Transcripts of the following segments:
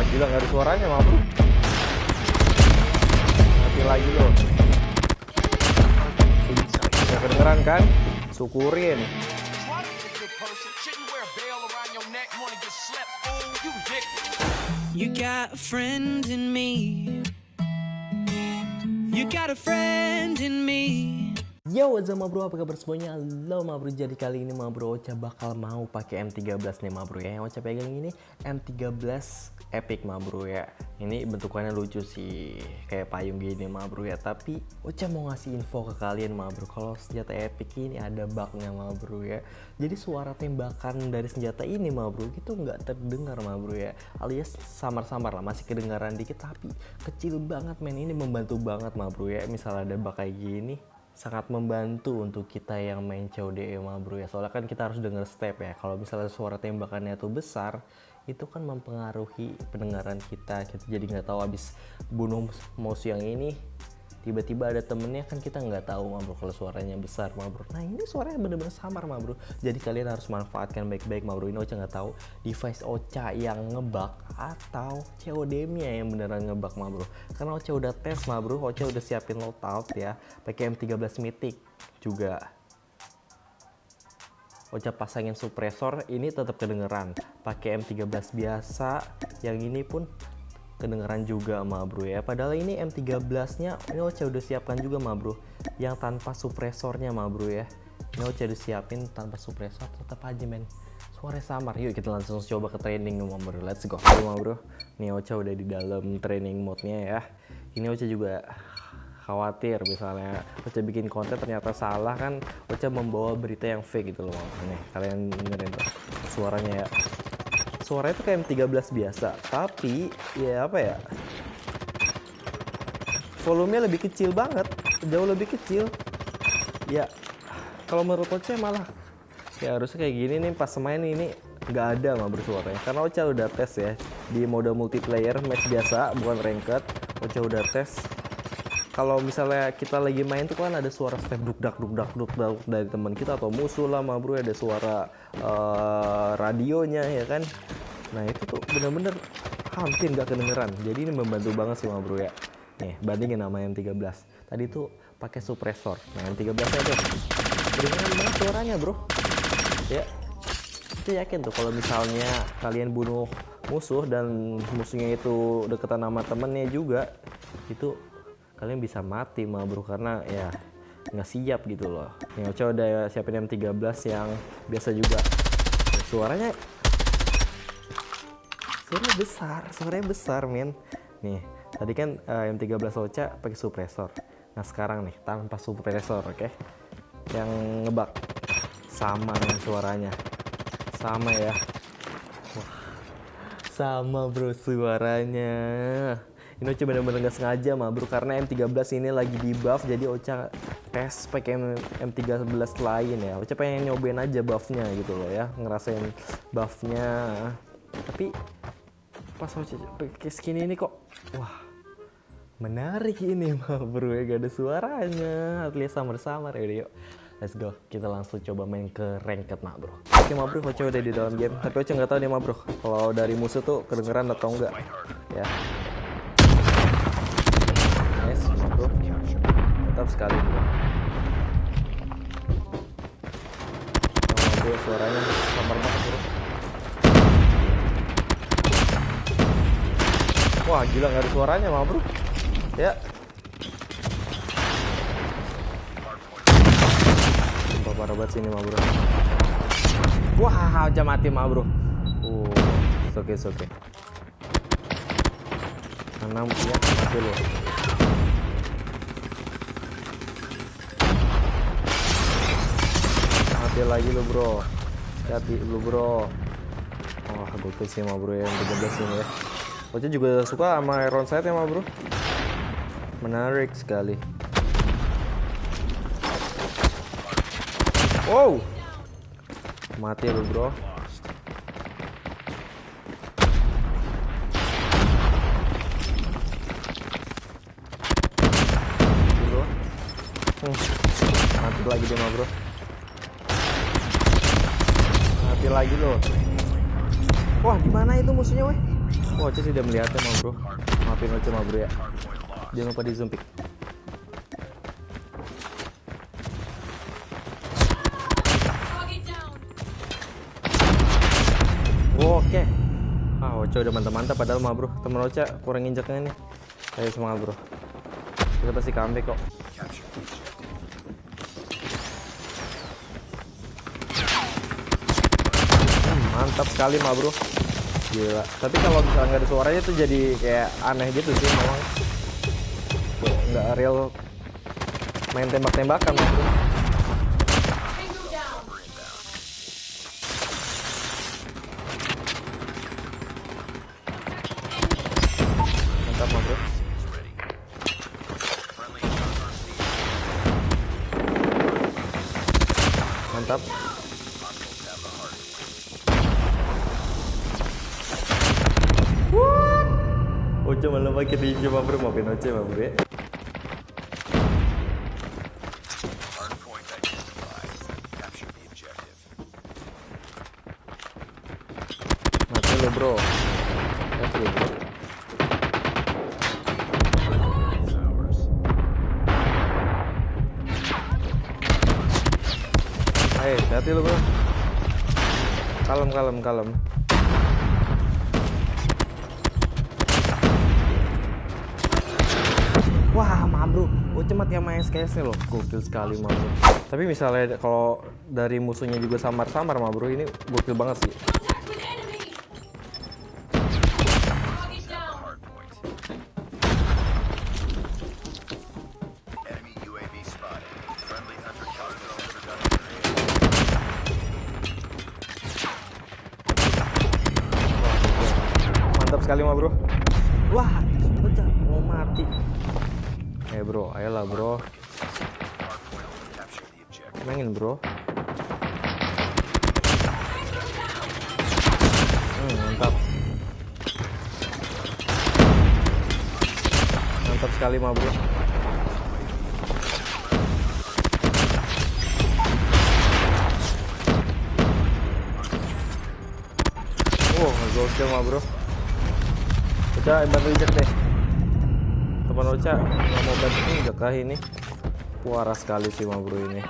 Wah gila nggak ada suaranya bro Mati lagi lo Bisa kedengeran kan? Syukurin. Yo, what's up ma bro? Apa kabar semuanya? Halo ma bro, jadi kali ini ma bro Ocha bakal mau pakai M13 nih ma bro ya. Yang Ocha pegang ini M13 Epic ma bro ya. Ini bentukannya lucu sih Kayak payung gini ma bro ya. Tapi Ocha mau ngasih info ke kalian ma bro. Kalau senjata Epic ini ada bugnya ma bro ya. Jadi suara tembakan dari senjata ini ma bro Itu nggak terdengar ma bro ya. Alias samar-samar lah, masih kedengaran dikit Tapi kecil banget men, ini membantu banget ma bro ya. Misal ada bug kayak gini sangat membantu untuk kita yang main COD mah bro ya. Soalnya kan kita harus denger step ya. Kalau misalnya suara tembakannya tuh besar itu kan mempengaruhi pendengaran kita. Kita jadi nggak tahu habis bunuh mouse yang ini tiba-tiba ada temennya kan kita nggak tahu mah bro kalau suaranya besar mah bro nah ini suaranya bener-bener samar mah bro jadi kalian harus manfaatkan baik-baik mah bro ini Ocha nggak tahu device Ocha yang ngebug atau COD nya yang beneran ngebug mah bro karena Ocha udah tes mah bro Ocha udah siapin loadout ya. Pakai M13 Mythic juga. Ocha pasangin suppressor ini tetap kedengeran. Pakai M13 biasa yang ini pun kedengeran juga ma bro ya. Padahal ini M13 nya ini Ocha udah siapkan juga ma bro yang tanpa suppressornya ma bro ya. Ini Ocha udah siapin tanpa suppressor tetap aja men. Suara samar. Yuk kita langsung coba ke training ma bro. Let's go. Ayo, ma bro. Nih Ocha udah di dalam training mode nya ya. Ini Ocha juga khawatir misalnya Ocha bikin konten ternyata salah kan Ocha membawa berita yang fake gitu loh. Nih kalian dengerin suaranya ya suaranya tuh kayak M13 biasa. Tapi ya apa ya? Volumenya lebih kecil banget. Jauh lebih kecil. Ya kalau menurut Ocha malah ya harusnya kayak gini nih pas main ini nggak ada mah bersuaranya. Karena Ocha udah tes ya di mode multiplayer match biasa bukan ranked. Ocha udah tes. Kalau misalnya kita lagi main tuh kan ada suara step duk-dak duk-dak duk-dak dari teman kita atau musuh lah mah bro ada suara uh, radionya ya kan nah itu tuh bener-bener hampir nggak kedengeran. Jadi ini membantu banget sih mah bro ya. Nih bandingin sama yang 13 tadi tuh pakai suppressor nah yang 13 nya tuh kedengeran banget suaranya bro. Ya. Itu yakin tuh kalau misalnya kalian bunuh musuh dan musuhnya itu deketan sama temennya juga itu kalian bisa mati mah bro karena ya nggak siap gitu loh. Yang Ocha udah siapin M13 yang biasa juga. Suaranya suaranya besar suaranya besar men nih tadi kan uh, M13 Ocha pakai suppressor nah sekarang nih tanpa suppressor oke? Okay? yang ngebak. Sama dengan suaranya. Sama ya. Wah, sama bro suaranya. Ini Ocha bener-bener gak sengaja mah bro karena M13 ini lagi di buff jadi Ocha tes pakai M13 lain ya. Ocha pengen nyobain aja buffnya gitu loh ya ngerasain buffnya. Tapi pas Ocha pakai skin ini kok. Wah menarik ini mah bro ya gak ada suaranya. Atlet samar-samar ya yuk. Let's go, kita langsung coba main ke ranked mah bro. Oke mah bro, Ocha udah di dalam game. Tapi Ocha nggak tahu nih mah bro. Kalau dari musuh tuh kedengeran atau enggak? Ya. Nice bro. Mantap sekali bro, suaranya samar banget bro Wah gila nggak ada suaranya mah bro. Ya. Sumpah parah banget sini mah bro. Wah aja mati mah bro. Uh oke okay, oke. Okay. Enam ya mati loh Mati lagi lo bro. Hati lu bro. Wah oh, gokil sih mah bro ya 13 ini ya Ocha juga suka sama iron sight ya bro? Menarik sekali. Wow! Mati lu bro. Hmm. Mati lagi dia bro. Mati lagi loh Wah di mana itu musuhnya weh Oh, Oce melihatnya ma bro. Maafin Oce ma bro ya. Jangan lupa di zoom pick. Oke. Ah, Oce udah mantap-mantap padahal ma bro. Temen Oce kurang injaknya nih. Ayo semangat bro. Kita pasti comeback kok. Mantap sekali ma bro. Gila. Tapi kalau misalnya nggak ada suaranya tuh jadi kayak aneh gitu sih memang. Nggak real main tembak-tembakan ma Mati lo bro. Mati lo bro. It's ours. Ayo, hati lo bro. Kalem, kalem, kalem. Wah, ma bro. Oce mati sama SKS nih loh. Gokil sekali ma bro. Tapi misalnya kalau dari musuhnya juga samar-samar ma bro, ini gokil banget sih. Hardpoint. Enemy UAV spotted. Ayolah bro. Mainin bro. Hmm, mantap. Mantap sekali ma bro. Wow, gokil ma bro. Ocha bantu injek deh. Teman Ocha nggak mau bantu injek kah ini? Waras sekali sih bro ini.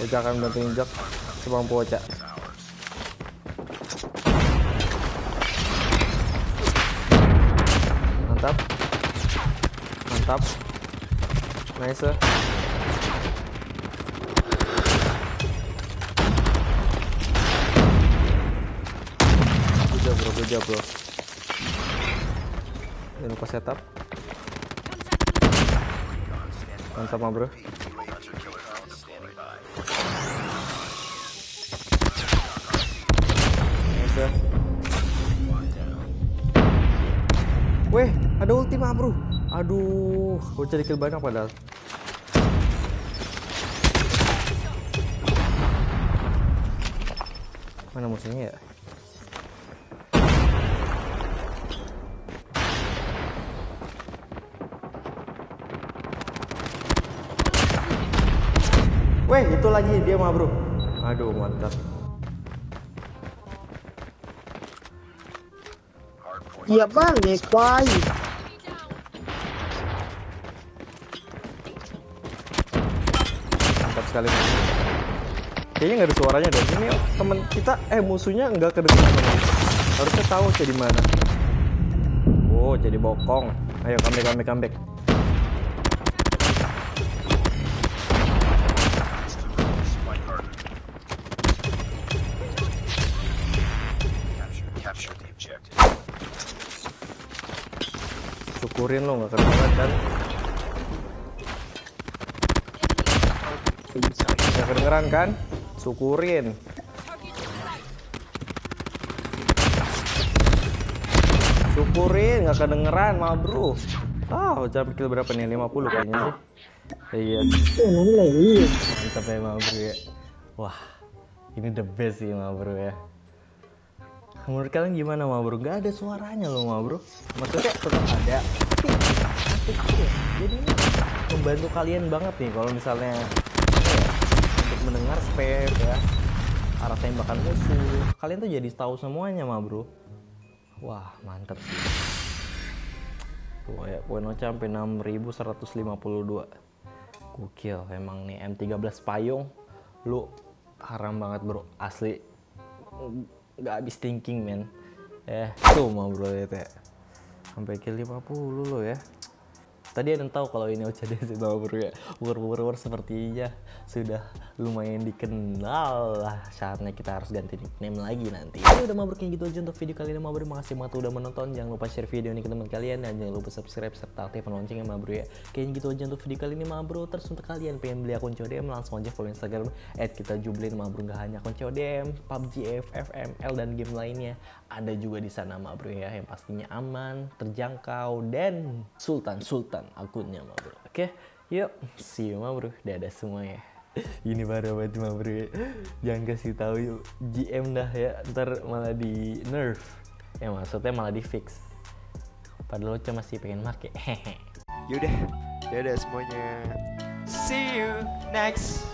Ocha akan bantu injek semampu Ocha. Mantap. Mantap. Nice. Job bro, bro. Jangan lupa setup. Mantap ma bro. Nice. Weh, ada ulti ma bro. Aduh, gue cari kill banyak padahal. Mana musuhnya ya? Weh, itu lagi dia mah, Bro. Aduh, mantap. Iya vale, guay. Mantap sekali. Kayaknya nggak ada suaranya deh. Ini temen kita, eh musuhnya nggak kedengeran. Harusnya tahu sih di mana. Oh, jadi bokong. Ayo kambek, kambek, kambek. syukurin lo nggak kena kan? Nggak kedengeran kan? Syukurin. Syukurin nggak kedengeran mal bro. Ah jam kill berapa nih? 50 kayaknya sih. Iya. Mantep ya mal bro ya. Wah ini the best sih mal bro ya. Menurut kalian gimana ma bro? Gak ada suaranya loh ma bro. Maksudnya tetap ada. Jadi ini membantu kalian banget nih kalau misalnya ya, untuk mendengar spare ya. arah tembakan musuh kalian tuh jadi tahu semuanya mah bro wah mantap sih tuh ya poin Ocha sampai 6152 gokil emang nih M13 payung lu haram banget bro asli nggak habis thinking men. Eh tuh mah bro ya sampai kill 50 lo ya Tadi ada yang tahu kalau ini ya. War war war sepertinya sudah lumayan dikenal lah. Saatnya kita harus ganti nickname lagi nanti. Ini udah mabruk kayak gitu aja untuk video kali ini mabruk. Makasih banget udah menonton. Jangan lupa share video ini ke teman kalian dan jangan lupa subscribe serta aktifkan loncengnya mabruk ya. Kayaknya gitu aja untuk video kali ini mabruk. Terus untuk kalian pengen beli akun CODM langsung aja follow Instagram kita jublin mabruk gak hanya akun CODM, PUBG, FFML dan game lainnya. Ada juga di sana mabruk ya yang pastinya aman, terjangkau dan sultan sultan akunnya mah bro. Oke yuk. See you mah bro. Dadah semua ya. Ini baru banget mah bro? Jangan kasih tahu yuk. GM dah ya. Ntar malah di nerf. Ya maksudnya malah di fix. Padahal lo masih pengen make. Hehe Yaudah, dadah semuanya. See you next